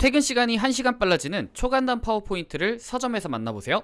퇴근 시간이 1시간 빨라지는 초간단 파워포인트를 서점에서 만나보세요.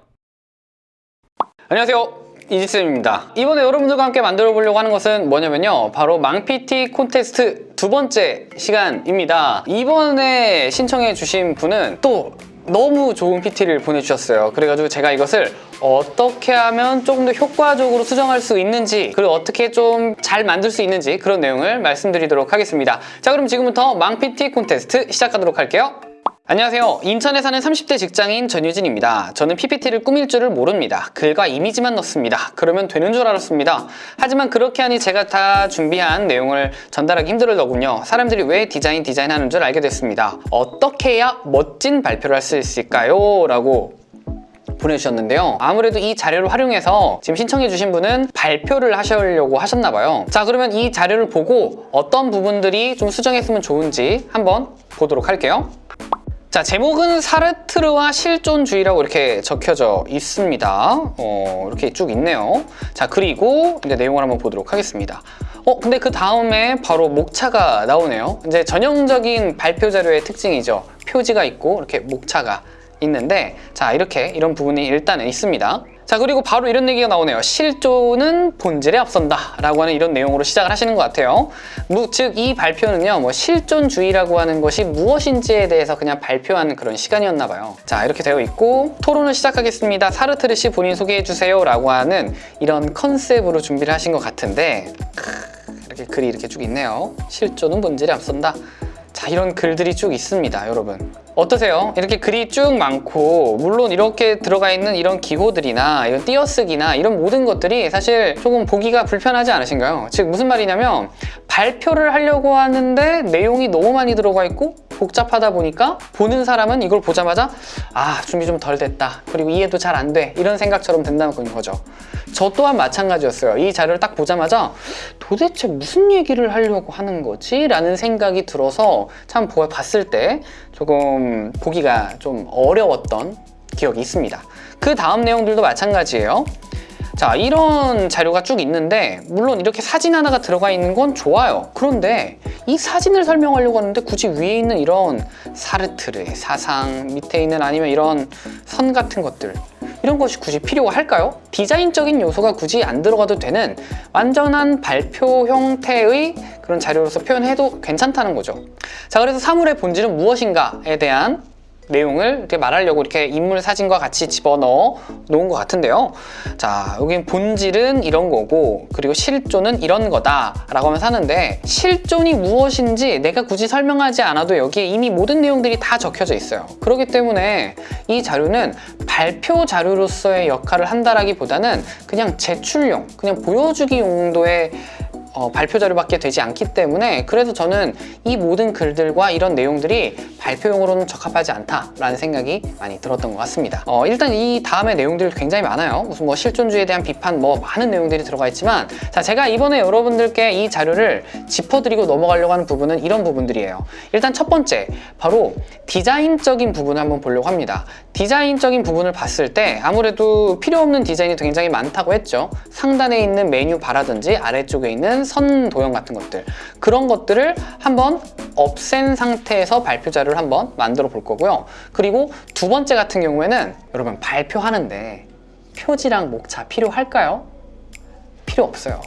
안녕하세요. 이지쌤입니다. 이번에 여러분들과 함께 만들어 보려고 하는 것은 뭐냐면요. 바로 망PT 콘테스트 두 번째 시간입니다. 이번에 신청해 주신 분은 또 너무 좋은 PT를 보내주셨어요. 그래가지고 제가 이것을 어떻게 하면 조금 더 효과적으로 수정할 수 있는지 그리고 어떻게 좀 잘 만들 수 있는지 그런 내용을 말씀드리도록 하겠습니다. 자 그럼 지금부터 망PT 콘테스트 시작하도록 할게요 안녕하세요. 인천에 사는 30대 직장인 전유진입니다. 저는 PPT를 꾸밀 줄을 모릅니다. 글과 이미지만 넣습니다. 그러면 되는 줄 알았습니다. 하지만 그렇게 하니 제가 다 준비한 내용을 전달하기 힘들더군요. 사람들이 왜 디자인 디자인 하는 줄 알게 됐습니다. 어떻게 해야 멋진 발표를 할 수 있을까요? 라고 보내주셨는데요 아무래도 이 자료를 활용해서 지금 신청해 주신 분은 발표를 하시려고 하셨나 봐요 자 그러면 이 자료를 보고 어떤 부분들이 좀 수정했으면 좋은지 한번 보도록 할게요 자 제목은 사르트르와 실존주의라고 이렇게 적혀져 있습니다. 어, 이렇게 쭉 있네요. 자 그리고 이제 내용을 한번 보도록 하겠습니다. 어 근데 그 다음에 바로 목차가 나오네요. 이제 전형적인 발표 자료의 특징이죠. 표지가 있고 이렇게 목차가 있는데 자 이렇게 이런 부분이 일단은 있습니다 자 그리고 바로 이런 얘기가 나오네요. 실존은 본질에 앞선다 라고 하는 이런 내용으로 시작을 하시는 것 같아요. 즉 이 발표는요 뭐 실존주의라고 하는 것이 무엇인지에 대해서 그냥 발표하는 그런 시간이었나 봐요. 자 이렇게 되어 있고 토론을 시작하겠습니다. 사르트르 씨 본인 소개해 주세요 라고 하는 이런 컨셉으로 준비를 하신 것 같은데 이렇게 글이 이렇게 쭉 있네요. 실존은 본질에 앞선다 자 이런 글들이 쭉 있습니다 여러분 어떠세요? 이렇게 글이 쭉 많고 물론 이렇게 들어가 있는 이런 기호들이나 이런 띄어쓰기나 이런 모든 것들이 사실 조금 보기가 불편하지 않으신가요? 즉 무슨 말이냐면 발표를 하려고 하는데 내용이 너무 많이 들어가 있고 복잡하다 보니까 보는 사람은 이걸 보자마자 아 준비 좀 덜 됐다. 그리고 이해도 잘 안 돼. 이런 생각처럼 된다는 거죠. 저 또한 마찬가지였어요. 이 자료를 딱 보자마자 도대체 무슨 얘기를 하려고 하는 거지? 라는 생각이 들어서 참 봤을 때 조금 보기가 좀 어려웠던 기억이 있습니다. 그 다음 내용들도 마찬가지예요 자 이런 자료가 쭉 있는데 물론 이렇게 사진 하나가 들어가 있는 건 좋아요 그런데 이 사진을 설명하려고 하는데 굳이 위에 있는 이런 사르트르의 사상 밑에 있는 아니면 이런 선 같은 것들 이런 것이 굳이 필요할까요? 디자인적인 요소가 굳이 안 들어가도 되는 완전한 발표 형태의 그런 자료로서 표현해도 괜찮다는 거죠 자 그래서 사물의 본질은 무엇인가에 대한 내용을 이렇게 말하려고 이렇게 인물 사진과 같이 집어넣어 놓은 것 같은데요. 자 여기 본질은 이런 거고 그리고 실존은 이런 거다 라고 하면서 하는데 실존이 무엇인지 내가 굳이 설명하지 않아도 여기에 이미 모든 내용들이 다 적혀져 있어요. 그렇기 때문에 이 자료는 발표 자료로서의 역할을 한다라기보다는 그냥 제출용 그냥 보여주기 용도의 어, 발표 자료밖에 되지 않기 때문에 그래서 저는 이 모든 글들과 이런 내용들이 발표용으로는 적합하지 않다라는 생각이 많이 들었던 것 같습니다. 어, 일단 이 다음에 내용들 굉장히 많아요. 무슨 뭐 실존주의에 대한 비판 뭐 많은 내용들이 들어가 있지만 자 제가 이번에 여러분들께 이 자료를 짚어드리고 넘어가려고 하는 부분은 이런 부분들이에요. 일단 첫 번째 바로 디자인적인 부분을 한번 보려고 합니다. 디자인적인 부분을 봤을 때 아무래도 필요 없는 디자인이 굉장히 많다고 했죠. 상단에 있는 메뉴 바라든지 아래쪽에 있는 선 도형 같은 것들. 그런 것들을 한번 없앤 상태에서 발표 자료를 한번 만들어 볼 거고요. 그리고 두 번째 같은 경우에는 여러분 발표하는데 표지랑 목차 필요할까요? 필요 없어요.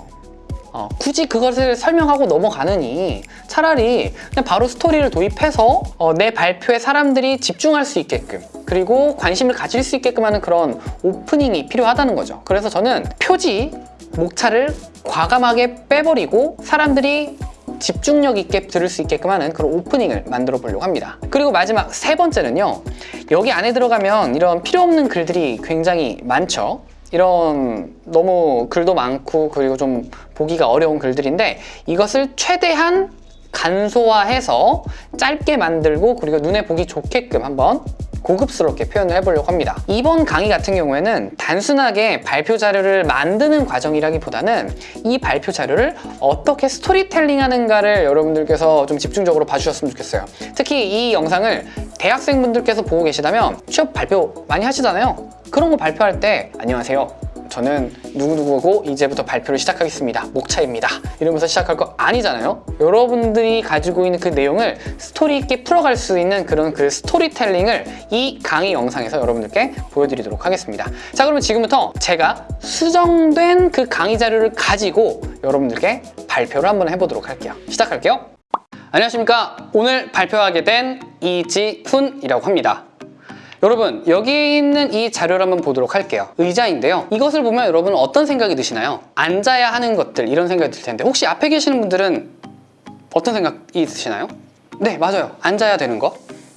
어, 굳이 그것을 설명하고 넘어가느니 차라리 그냥 바로 스토리를 도입해서 어, 내 발표에 사람들이 집중할 수 있게끔 그리고 관심을 가질 수 있게끔 하는 그런 오프닝이 필요하다는 거죠. 그래서 저는 표지, 목차를 과감하게 빼버리고 사람들이 집중력 있게 들을 수 있게끔 하는 그런 오프닝을 만들어 보려고 합니다. 그리고 마지막 세 번째는요 여기 안에 들어가면 이런 필요 없는 글들이 굉장히 많죠. 이런 너무 글도 많고 그리고 좀 보기가 어려운 글들인데 이것을 최대한 간소화해서 짧게 만들고 그리고 눈에 보기 좋게끔 한번 고급스럽게 표현을 해보려고 합니다. 이번 강의 같은 경우에는 단순하게 발표 자료를 만드는 과정이라기보다는 이 발표 자료를 어떻게 스토리텔링 하는가를 여러분들께서 좀 집중적으로 봐주셨으면 좋겠어요. 특히 이 영상을 대학생분들께서 보고 계시다면 취업 발표 많이 하시잖아요. 그런 거 발표할 때 안녕하세요 저는 누구누구고 이제부터 발표를 시작하겠습니다. 목차입니다. 이러면서 시작할 거 아니잖아요. 여러분들이 가지고 있는 그 내용을 스토리 있게 풀어갈 수 있는 그런 그 스토리텔링을 이 강의 영상에서 여러분들께 보여드리도록 하겠습니다. 자 그러면 지금부터 제가 수정된 그 강의 자료를 가지고 여러분들께 발표를 한번 해보도록 할게요. 시작할게요. 안녕하십니까. 오늘 발표하게 된 이지훈이라고 합니다. 여러분 여기 있는 이 자료를 한번 보도록 할게요 의자인데요 이것을 보면 여러분 어떤 생각이 드시나요? 앉아야 하는 것들 이런 생각이 들 텐데 혹시 앞에 계시는 분들은 어떤 생각이 드시나요? 네 맞아요 앉아야 되는 거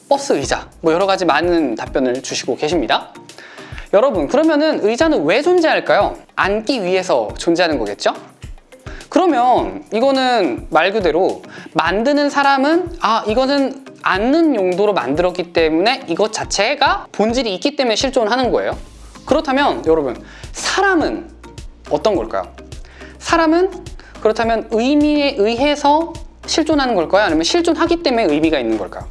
버스 의자 뭐 여러 가지 많은 답변을 주시고 계십니다 여러분 그러면은 의자는 왜 존재할까요? 앉기 위해서 존재하는 거겠죠? 그러면 이거는 말 그대로 만드는 사람은 아 이거는 앉는 용도로 만들었기 때문에 이것 자체가 본질이 있기 때문에 실존하는 거예요 그렇다면 여러분 사람은 어떤 걸까요? 사람은 그렇다면 의미에 의해서 실존하는 걸까요? 아니면 실존하기 때문에 의미가 있는 걸까요?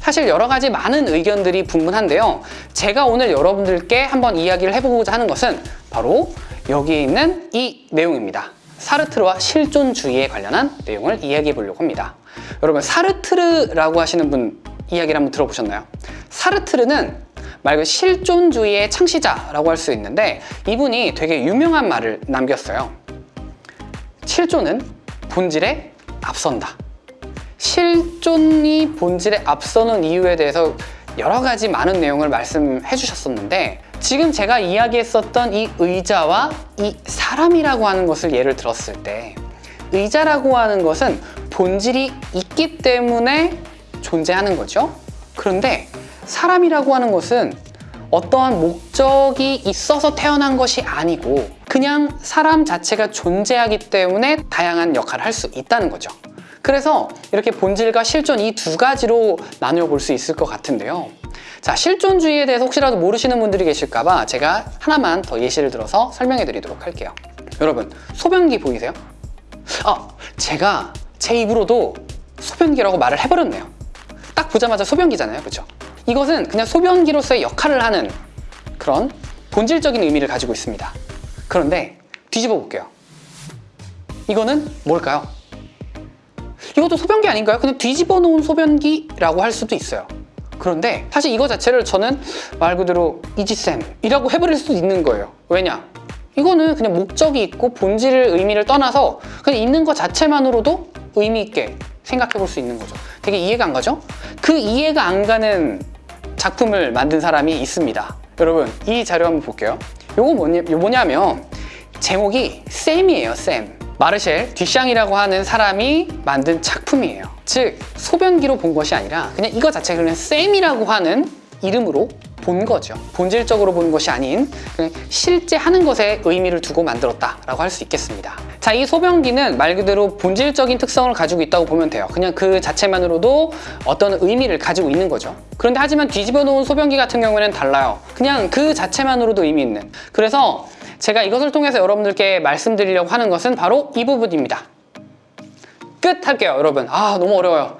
사실 여러 가지 많은 의견들이 분분한데요 제가 오늘 여러분들께 한번 이야기를 해보고자 하는 것은 바로 여기에 있는 이 내용입니다 사르트르와 실존주의에 관련한 내용을 이야기해 보려고 합니다. 여러분 사르트르라고 하시는 분 이야기를 한번 들어보셨나요? 사르트르는 말 그대로 실존주의의 창시자라고 할 수 있는데 이분이 되게 유명한 말을 남겼어요. 실존은 본질에 앞선다. 실존이 본질에 앞서는 이유에 대해서 여러 가지 많은 내용을 말씀해 주셨었는데 지금 제가 이야기했었던 이 의자와 이 사람이라고 하는 것을 예를 들었을 때 의자라고 하는 것은 본질이 있기 때문에 존재하는 거죠. 그런데 사람이라고 하는 것은 어떠한 목적이 있어서 태어난 것이 아니고 그냥 사람 자체가 존재하기 때문에 다양한 역할을 할 수 있다는 거죠. 그래서 이렇게 본질과 실존 이 두 가지로 나누어 볼 수 있을 것 같은데요. 자, 실존주의에 대해서 혹시라도 모르시는 분들이 계실까 봐 제가 하나만 더 예시를 들어서 설명해 드리도록 할게요. 여러분, 소변기 보이세요? 아, 제가 제 입으로도 소변기라고 말을 해버렸네요. 딱 보자마자 소변기잖아요. 그죠? 이것은 그냥 소변기로서의 역할을 하는 그런 본질적인 의미를 가지고 있습니다. 그런데 뒤집어 볼게요. 이거는 뭘까요? 이것도 소변기 아닌가요? 그냥 뒤집어 놓은 소변기라고 할 수도 있어요. 그런데 사실 이거 자체를 저는 말 그대로 이지쌤이라고 해버릴 수도 있는 거예요. 왜냐? 이거는 그냥 목적이 있고 본질을 의미를 떠나서 그냥 있는 것 자체만으로도 의미 있게 생각해 볼 수 있는 거죠. 되게 이해가 안 가죠? 그 이해가 안 가는 작품을 만든 사람이 있습니다. 여러분 이 자료 한번 볼게요. 요거 뭐냐, 뭐냐면 제목이 쌤이에요, 쌤. 마르셸 듀샹이라고 하는 사람이 만든 작품이에요. 즉 소변기로 본 것이 아니라 그냥 이거 자체가 그냥 쌤이라고 하는 이름으로 본 거죠. 본질적으로 본 것이 아닌 실제 하는 것에 의미를 두고 만들었다라고 할 수 있겠습니다. 자, 이 소변기는 말 그대로 본질적인 특성을 가지고 있다고 보면 돼요. 그냥 그 자체만으로도 어떤 의미를 가지고 있는 거죠. 그런데 하지만 뒤집어 놓은 소변기 같은 경우에는 달라요. 그냥 그 자체만으로도 의미 있는. 그래서 제가 이것을 통해서 여러분들께 말씀드리려고 하는 것은 바로 이 부분입니다. 끝 할게요, 여러분. 아, 너무 어려워요.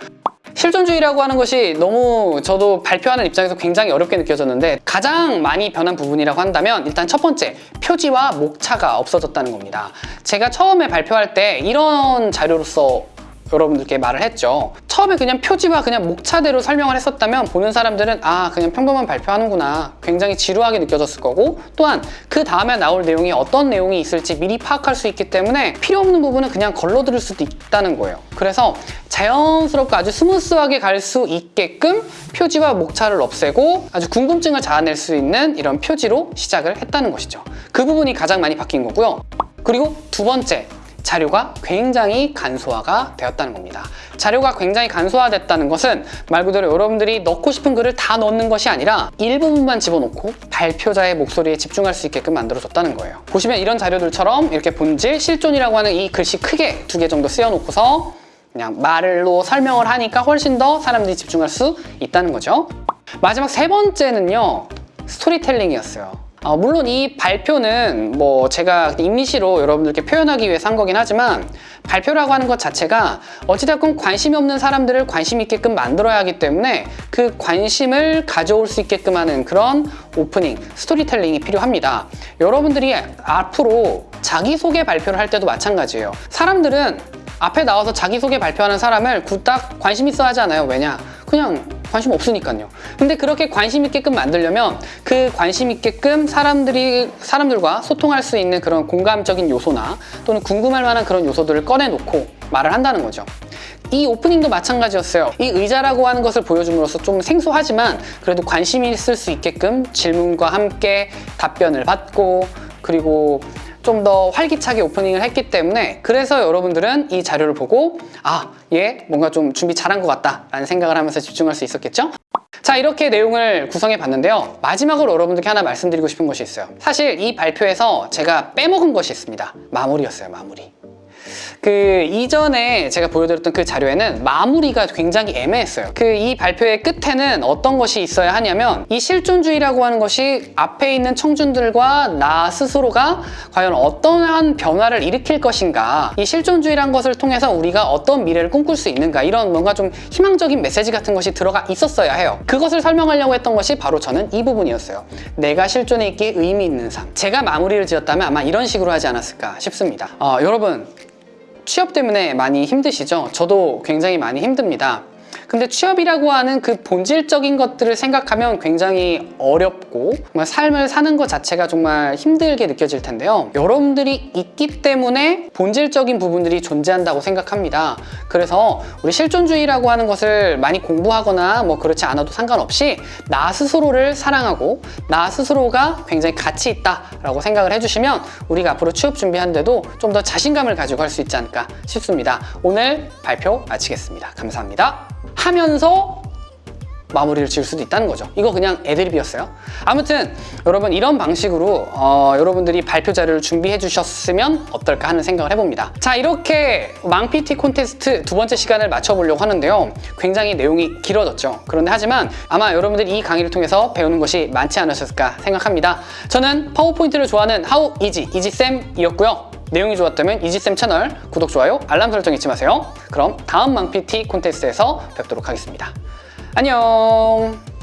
실존주의라고 하는 것이 너무 저도 발표하는 입장에서 굉장히 어렵게 느껴졌는데 가장 많이 변한 부분이라고 한다면 일단 첫 번째 표지와 목차가 없어졌다는 겁니다. 제가 처음에 발표할 때 이런 자료로서 여러분들께 말을 했죠. 처음에 그냥 표지와 그냥 목차대로 설명을 했었다면 보는 사람들은 아 그냥 평범한 발표하는구나. 굉장히 지루하게 느껴졌을 거고 또한 그 다음에 나올 내용이 어떤 내용이 있을지 미리 파악할 수 있기 때문에 필요 없는 부분은 그냥 걸러 들을 수도 있다는 거예요. 그래서 자연스럽고 아주 smooth하게 갈 수 있게끔 표지와 목차를 없애고 아주 궁금증을 자아낼 수 있는 이런 표지로 시작을 했다는 것이죠. 그 부분이 가장 많이 바뀐 거고요. 그리고 두 번째 자료가 굉장히 간소화가 되었다는 겁니다. 자료가 굉장히 간소화됐다는 것은 말 그대로 여러분들이 넣고 싶은 글을 다 넣는 것이 아니라 일부분만 집어넣고 발표자의 목소리에 집중할 수 있게끔 만들어줬다는 거예요. 보시면 이런 자료들처럼 이렇게 본질, 실존이라고 하는 이 글씨 크게 두 개 정도 쓰여놓고서 그냥 말로 설명을 하니까 훨씬 더 사람들이 집중할 수 있다는 거죠. 마지막 세 번째는요. 스토리텔링이었어요. 어, 물론 이 발표는 뭐 제가 임시로 여러분들께 표현하기 위해서 한 거긴 하지만 발표라고 하는 것 자체가 어찌됐건 관심이 없는 사람들을 관심 있게끔 만들어야 하기 때문에 그 관심을 가져올 수 있게끔 하는 그런 오프닝, 스토리텔링이 필요합니다. 여러분들이 앞으로 자기소개 발표를 할 때도 마찬가지예요. 사람들은 앞에 나와서 자기소개 발표하는 사람을 그닥 관심 있어 하지 않아요. 왜냐? 그냥 관심 없으니까요. 근데 그렇게 관심 있게끔 만들려면 그 관심 있게끔 사람들이 사람들과 소통할 수 있는 그런 공감적인 요소나 또는 궁금할 만한 그런 요소들을 꺼내놓고 말을 한다는 거죠. 이 오프닝도 마찬가지였어요. 이 의자라고 하는 것을 보여줌으로써 좀 생소하지만 그래도 관심 있을 수 있게끔 질문과 함께 답변을 받고 그리고 좀 더 활기차게 오프닝을 했기 때문에 그래서 여러분들은 이 자료를 보고 아, 얘 뭔가 좀 준비 잘한 것 같다 라는 생각을 하면서 집중할 수 있었겠죠? 자 이렇게 내용을 구성해 봤는데요. 마지막으로 여러분들께 하나 말씀드리고 싶은 것이 있어요. 사실 이 발표에서 제가 빼먹은 것이 있습니다. 마무리였어요 마무리 그 이전에 제가 보여드렸던 그 자료에는 마무리가 굉장히 애매했어요. 그 이 발표의 끝에는 어떤 것이 있어야 하냐면 이 실존주의라고 하는 것이 앞에 있는 청중들과 나 스스로가 과연 어떠한 변화를 일으킬 것인가 이 실존주의란 것을 통해서 우리가 어떤 미래를 꿈꿀 수 있는가 이런 뭔가 좀 희망적인 메시지 같은 것이 들어가 있었어야 해요. 그것을 설명하려고 했던 것이 바로 저는 이 부분이었어요. 내가 실존에 있기에 의미 있는 삶. 제가 마무리를 지었다면 아마 이런 식으로 하지 않았을까 싶습니다. 어, 여러분 취업 때문에 많이 힘드시죠? 저도 굉장히 많이 힘듭니다. 근데 취업이라고 하는 그 본질적인 것들을 생각하면 굉장히 어렵고 정말 삶을 사는 것 자체가 정말 힘들게 느껴질 텐데요. 여러분들이 있기 때문에 본질적인 부분들이 존재한다고 생각합니다. 그래서 우리 실존주의라고 하는 것을 많이 공부하거나 뭐 그렇지 않아도 상관없이 나 스스로를 사랑하고 나 스스로가 굉장히 가치 있다라고 생각을 해주시면 우리가 앞으로 취업 준비하는데도 좀 더 자신감을 가지고 할 수 있지 않을까 싶습니다. 오늘 발표 마치겠습니다. 감사합니다. 하면서 마무리를 지을 수도 있다는 거죠. 이거 그냥 애드립이었어요. 아무튼 여러분 이런 방식으로 어, 여러분들이 발표 자료를 준비해 주셨으면 어떨까 하는 생각을 해봅니다. 자 이렇게 망 PT 콘테스트 두 번째 시간을 맞춰보려고 하는데요. 굉장히 내용이 길어졌죠. 그런데 하지만 아마 여러분들이 이 강의를 통해서 배우는 것이 많지 않으셨을까 생각합니다. 저는 파워포인트를 좋아하는 하우 이지 이지쌤이었고요. 내용이 좋았다면 이지쌤 채널 구독, 좋아요, 알람 설정 잊지 마세요. 그럼 다음 망 PT 콘테스트에서 뵙도록 하겠습니다. 안녕